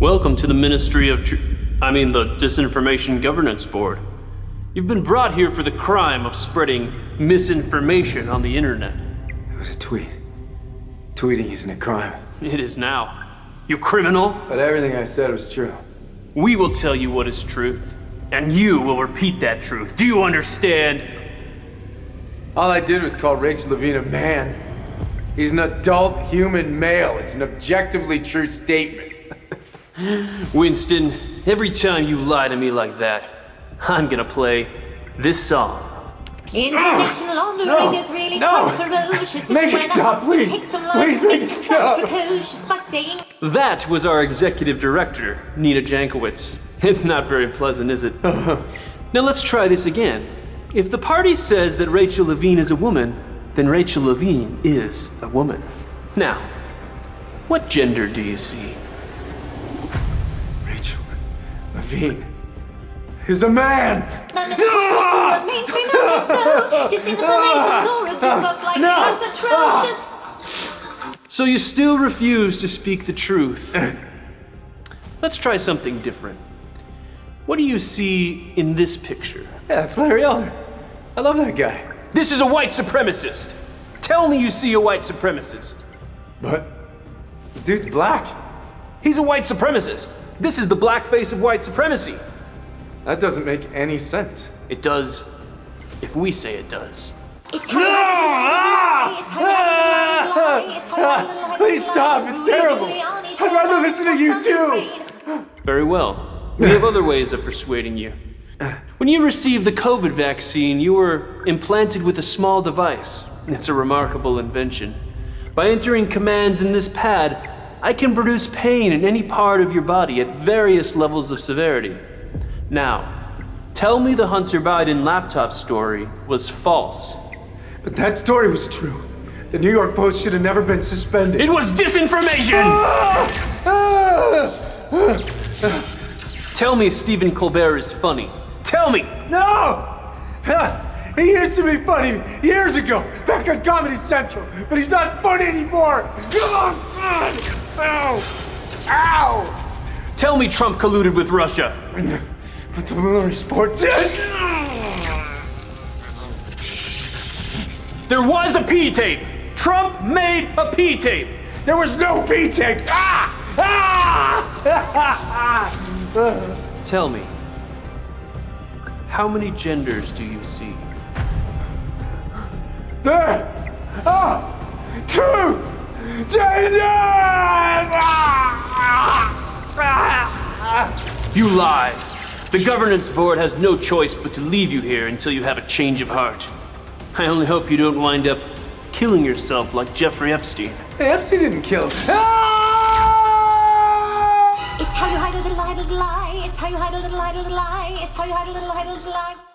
Welcome to the Ministry of Tr- I mean, the Disinformation Governance Board. You've been brought here for the crime of spreading misinformation on the internet. It was a tweet. Tweeting isn't a crime. It is now. You criminal! But everything I said was true. We will tell you what is truth, and you will repeat that truth. Do you understand? All I did was call Rachel Levine a man. He's an adult human male. It's an objectively true statement. Winston, every time you lie to me like that, I'm gonna play this song. Information laundering ah! No, is really no. quite ferocious. Make it stop, please. take some Please make it it stop. sounds precocious by saying That was our executive director, Nina Jankowicz. It's not very pleasant, is it? now let's try this again. If the party says that Rachel Levine is a woman, then Rachel Levine is a woman. Now, what gender do you see? Levine is a man. none of the of mainstream movement, so disinformation or gives us like No. it's atrocious. So you still refuse to speak the truth. Let's try something different. What do you see in this picture? Yeah, that's Larry Elder. I love that guy. This is a white supremacist. Tell me you see a white supremacist. But the dude's black. He's a white supremacist. This is the black face of white supremacy. That doesn't make any sense. It does if we say it does. It's how you lie, it's how you lie, it's how you lie, Please stop, it's terrible. I'd rather listen to you too. Very well. We have other ways of persuading you. When you received the COVID vaccine, you were implanted with a small device. It's a remarkable invention. By entering commands in this pad, I can produce pain in any part of your body at various levels of severity. Now, tell me the Hunter Biden laptop story was false. But that story was true. The New York Post should have never been suspended. It was disinformation! Tell me Stephen Colbert is funny. Tell me! No! He used to be funny years ago, back on Comedy Central, but he's not funny anymore. Come on! Ow! Ow! Tell me Trump colluded with Russia. With the Mueller reports. There was a P tape. Trump made a P tape. There was no P tape. Ah! Ah! Tell me, how many genders do you see? There are two genders! You lie. The governance board has no choice but to leave you here until you have a change of heart. I only hope you don't wind up killing yourself like Jeffrey Epstein. Hey, Epstein didn't kill. Ah! It's how you hide a little, hide a little lie. It's how you hide a little, hide a little lie. It's how you hide a little, hide a little lie.